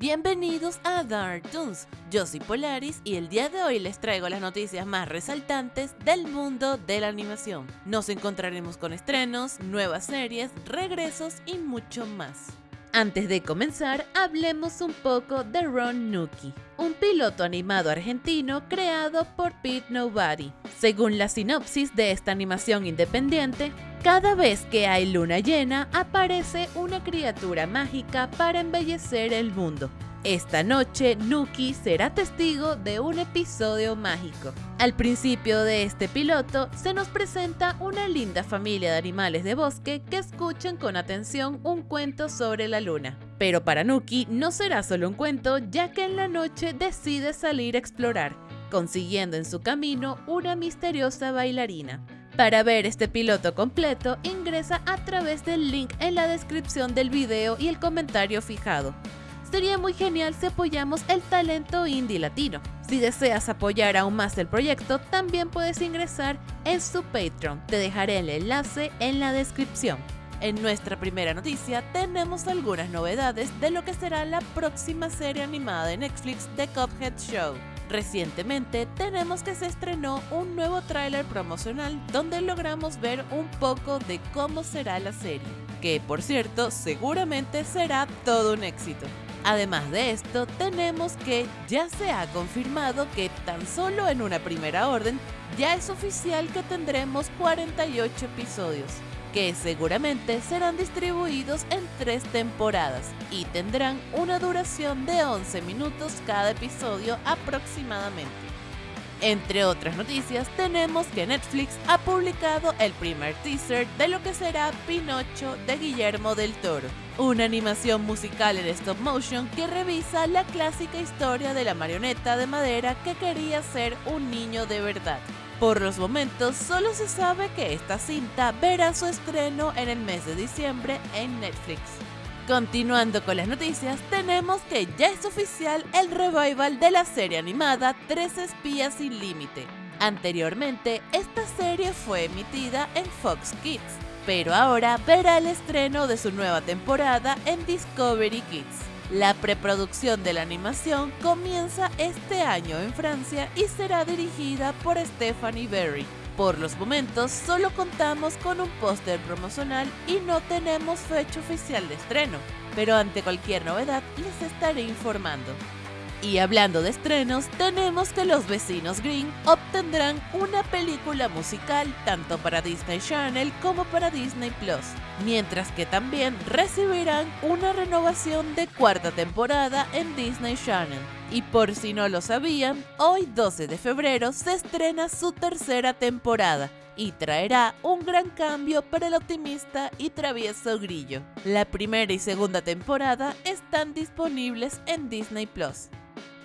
Bienvenidos a Dark Toons, yo soy Polaris y el día de hoy les traigo las noticias más resaltantes del mundo de la animación. Nos encontraremos con estrenos, nuevas series, regresos y mucho más. Antes de comenzar, hablemos un poco de Ron Nuki, un piloto animado argentino creado por Pete Nobody. Según la sinopsis de esta animación independiente, cada vez que hay luna llena aparece una criatura mágica para embellecer el mundo. Esta noche, Nuki será testigo de un episodio mágico. Al principio de este piloto, se nos presenta una linda familia de animales de bosque que escuchan con atención un cuento sobre la luna. Pero para Nuki no será solo un cuento, ya que en la noche decide salir a explorar, consiguiendo en su camino una misteriosa bailarina. Para ver este piloto completo, ingresa a través del link en la descripción del video y el comentario fijado. Sería muy genial si apoyamos el talento indie latino. Si deseas apoyar aún más el proyecto, también puedes ingresar en su Patreon. Te dejaré el enlace en la descripción. En nuestra primera noticia tenemos algunas novedades de lo que será la próxima serie animada de Netflix The Cuphead Show. Recientemente tenemos que se estrenó un nuevo tráiler promocional donde logramos ver un poco de cómo será la serie, que por cierto seguramente será todo un éxito. Además de esto, tenemos que ya se ha confirmado que tan solo en una primera orden ya es oficial que tendremos 48 episodios, que seguramente serán distribuidos en tres temporadas y tendrán una duración de 11 minutos cada episodio aproximadamente. Entre otras noticias, tenemos que Netflix ha publicado el primer teaser de lo que será Pinocho de Guillermo del Toro, una animación musical en stop motion que revisa la clásica historia de la marioneta de madera que quería ser un niño de verdad. Por los momentos, solo se sabe que esta cinta verá su estreno en el mes de diciembre en Netflix. Continuando con las noticias, tenemos que ya es oficial el revival de la serie animada Tres Espías sin Límite. Anteriormente, esta serie fue emitida en Fox Kids, pero ahora verá el estreno de su nueva temporada en Discovery Kids. La preproducción de la animación comienza este año en Francia y será dirigida por Stephanie Berry. Por los momentos solo contamos con un póster promocional y no tenemos fecha oficial de estreno, pero ante cualquier novedad les estaré informando. Y hablando de estrenos, tenemos que los vecinos Green obtendrán una película musical tanto para Disney Channel como para Disney Plus, mientras que también recibirán una renovación de cuarta temporada en Disney Channel. Y por si no lo sabían, hoy 12 de febrero se estrena su tercera temporada y traerá un gran cambio para el optimista y travieso Grillo. La primera y segunda temporada están disponibles en Disney Plus.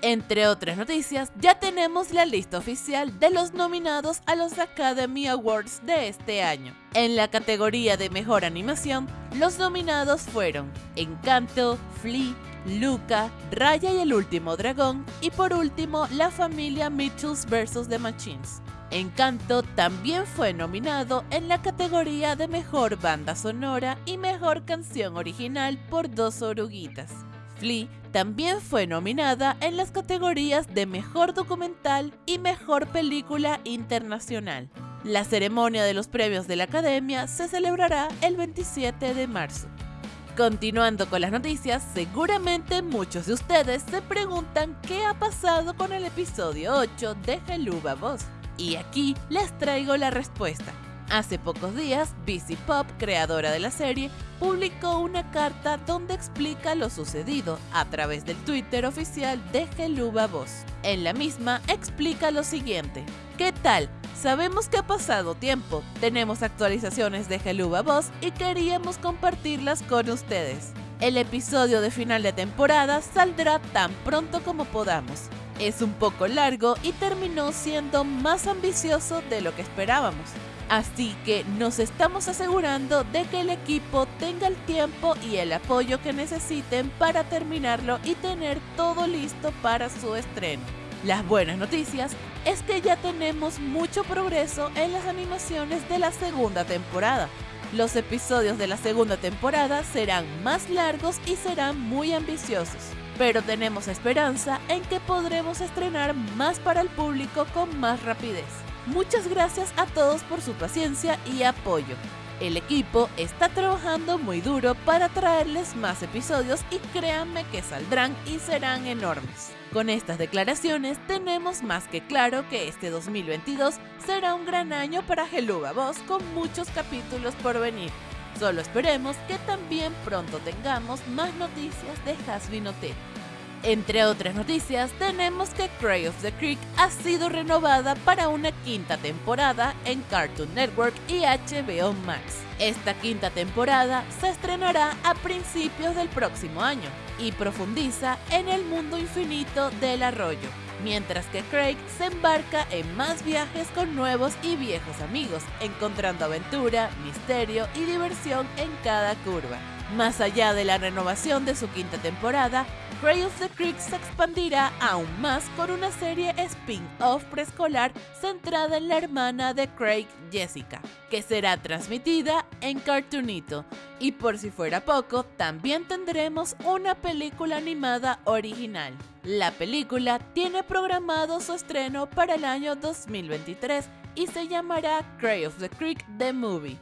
Entre otras noticias, ya tenemos la lista oficial de los nominados a los Academy Awards de este año. En la categoría de Mejor Animación, los nominados fueron Encanto, Flea, Luca, Raya y el Último Dragón y por último la familia Mitchells vs. The Machines. Encanto también fue nominado en la categoría de Mejor Banda Sonora y Mejor Canción Original por Dos Oruguitas. Flea también fue nominada en las categorías de Mejor Documental y Mejor Película Internacional. La ceremonia de los premios de la Academia se celebrará el 27 de marzo. Continuando con las noticias, seguramente muchos de ustedes se preguntan qué ha pasado con el episodio 8 de Geluba Boss. Y aquí les traigo la respuesta. Hace pocos días, BC Pop, creadora de la serie, publicó una carta donde explica lo sucedido a través del Twitter oficial de Geluba Voz. En la misma explica lo siguiente. ¿Qué tal? Sabemos que ha pasado tiempo, tenemos actualizaciones de Geluba Voz y queríamos compartirlas con ustedes. El episodio de final de temporada saldrá tan pronto como podamos. Es un poco largo y terminó siendo más ambicioso de lo que esperábamos. Así que nos estamos asegurando de que el equipo tenga el tiempo y el apoyo que necesiten para terminarlo y tener todo listo para su estreno. Las buenas noticias es que ya tenemos mucho progreso en las animaciones de la segunda temporada. Los episodios de la segunda temporada serán más largos y serán muy ambiciosos. pero tenemos esperanza en que podremos estrenar más para el público con más rapidez. Muchas gracias a todos por su paciencia y apoyo. El equipo está trabajando muy duro para traerles más episodios y créanme que saldrán y serán enormes. Con estas declaraciones tenemos más que claro que este 2022 será un gran año para Geluga Boss con muchos capítulos por venir. Solo esperemos que también pronto tengamos más noticias de Hasbin Hotel. Entre otras noticias, tenemos que Cry of the Creek ha sido renovada para una quinta temporada en Cartoon Network y HBO Max. Esta quinta temporada se estrenará a principios del próximo año y profundiza en el mundo infinito del arroyo, mientras que Craig se embarca en más viajes con nuevos y viejos amigos, encontrando aventura, misterio y diversión en cada curva. Más allá de la renovación de su quinta temporada, Cray of the Creek se expandirá aún más con una serie spin-off preescolar centrada en la hermana de Craig, Jessica, que será transmitida en Cartoonito. Y por si fuera poco, también tendremos una película animada original. La película tiene programado su estreno para el año 2023 y se llamará Cray of the Creek The Movie.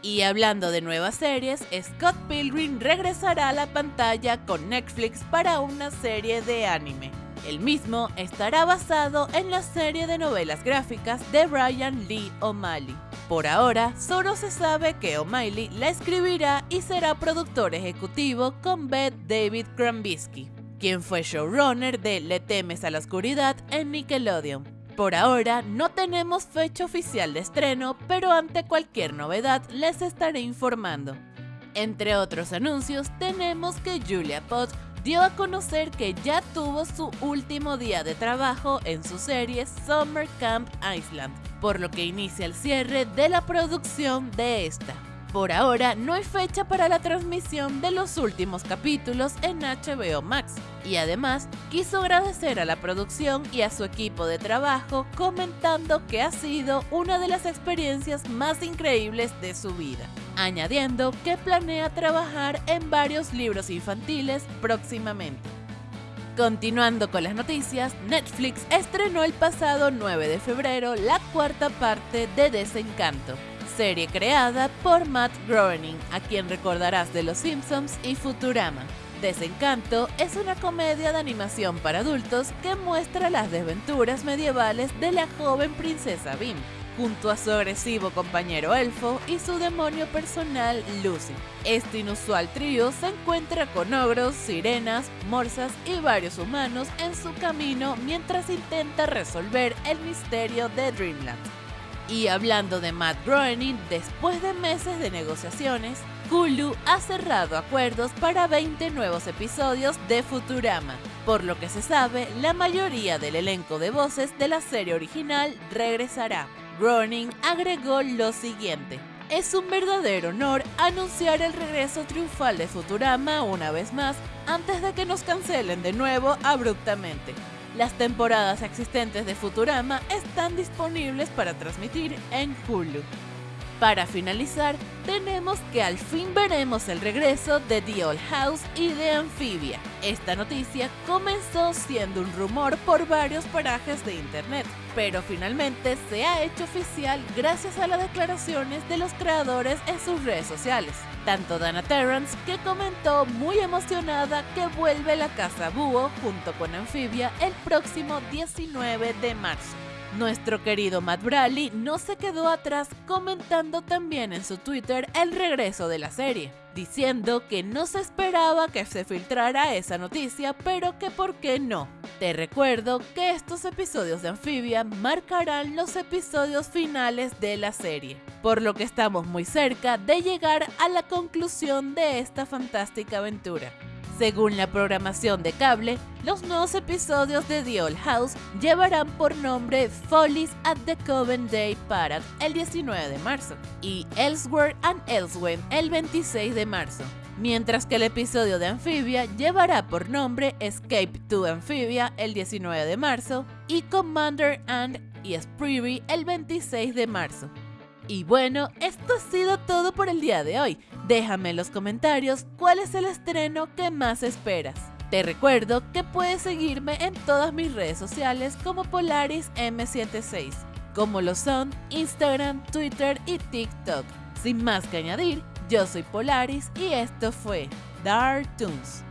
Y hablando de nuevas series, Scott Pilgrim regresará a la pantalla con Netflix para una serie de anime. El mismo estará basado en la serie de novelas gráficas de Brian Lee O'Malley. Por ahora, solo se sabe que O'Malley la escribirá y será productor ejecutivo con Beth David Krambisky, quien fue showrunner de Le temes a la oscuridad en Nickelodeon. Por ahora no tenemos fecha oficial de estreno, pero ante cualquier novedad les estaré informando. Entre otros anuncios, tenemos que Julia Potts dio a conocer que ya tuvo su último día de trabajo en su serie Summer Camp Island, por lo que inicia el cierre de la producción de esta. Por ahora no hay fecha para la transmisión de los últimos capítulos en HBO Max y además quiso agradecer a la producción y a su equipo de trabajo comentando que ha sido una de las experiencias más increíbles de su vida, añadiendo que planea trabajar en varios libros infantiles próximamente. Continuando con las noticias, Netflix estrenó el pasado 9 de febrero la cuarta parte de Desencanto, serie creada por Matt Groening, a quien recordarás de Los Simpsons y Futurama. Desencanto es una comedia de animación para adultos que muestra las desventuras medievales de la joven princesa Bim, junto a su agresivo compañero elfo y su demonio personal Lucy. Este inusual trío se encuentra con ogros, sirenas, morsas y varios humanos en su camino mientras intenta resolver el misterio de Dreamland. Y hablando de Matt Groening, después de meses de negociaciones, Hulu ha cerrado acuerdos para 20 nuevos episodios de Futurama. Por lo que se sabe, la mayoría del elenco de voces de la serie original regresará. Groening agregó lo siguiente. Es un verdadero honor anunciar el regreso triunfal de Futurama una vez más antes de que nos cancelen de nuevo abruptamente. Las temporadas existentes de Futurama están disponibles para transmitir en Hulu. Para finalizar, tenemos que al fin veremos el regreso de The Old House y de Amphibia. Esta noticia comenzó siendo un rumor por varios parajes de internet, pero finalmente se ha hecho oficial gracias a las declaraciones de los creadores en sus redes sociales. Tanto Dana Terrence, que comentó muy emocionada que vuelve la casa Búho junto con Amphibia el próximo 19 de marzo. Nuestro querido Matt Bradley no se quedó atrás comentando también en su Twitter el regreso de la serie, diciendo que no se esperaba que se filtrara esa noticia, pero que por qué no. Te recuerdo que estos episodios de Amphibia marcarán los episodios finales de la serie, por lo que estamos muy cerca de llegar a la conclusión de esta fantástica aventura. Según la programación de cable, los nuevos episodios de The Old House llevarán por nombre Follies at the Coven Day Parade el 19 de marzo y Elsewhere and Elsewhere el 26 de marzo, mientras que el episodio de Amphibia llevará por nombre Escape to Amphibia el 19 de marzo y Commander and y el 26 de marzo. Y bueno, esto ha sido todo por el día de hoy. Déjame en los comentarios cuál es el estreno que más esperas. Te recuerdo que puedes seguirme en todas mis redes sociales como Polaris M76, como lo son Instagram, Twitter y TikTok. Sin más que añadir, yo soy Polaris y esto fue Dark Toons.